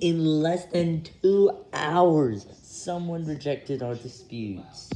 In less than two hours, someone rejected our disputes.